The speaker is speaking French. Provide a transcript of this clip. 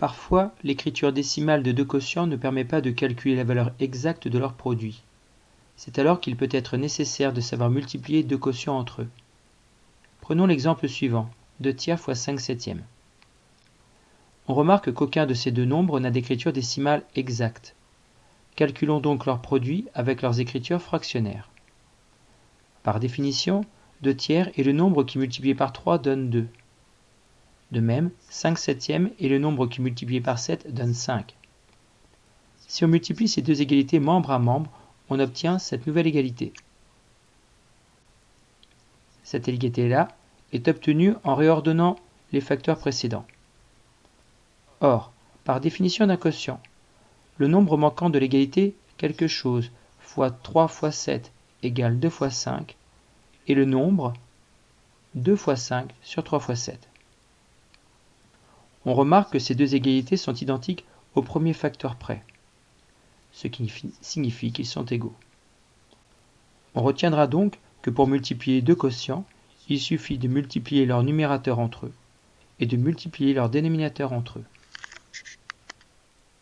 Parfois, l'écriture décimale de deux quotients ne permet pas de calculer la valeur exacte de leur produit. C'est alors qu'il peut être nécessaire de savoir multiplier deux quotients entre eux. Prenons l'exemple suivant, 2 tiers fois 5 septièmes. On remarque qu'aucun de ces deux nombres n'a d'écriture décimale exacte. Calculons donc leur produit avec leurs écritures fractionnaires. Par définition, 2 tiers est le nombre qui multiplié par 3 donne 2. De même, 5 septièmes est le nombre qui multiplié par 7 donne 5. Si on multiplie ces deux égalités membre à membre, on obtient cette nouvelle égalité. Cette égalité-là est obtenue en réordonnant les facteurs précédents. Or, par définition d'un quotient, le nombre manquant de l'égalité quelque chose fois 3 fois 7 égale 2 fois 5 et le nombre 2 fois 5 sur 3 fois 7. On remarque que ces deux égalités sont identiques au premier facteur près, ce qui signifie qu'ils sont égaux. On retiendra donc que pour multiplier deux quotients, il suffit de multiplier leurs numérateurs entre eux et de multiplier leurs dénominateurs entre eux.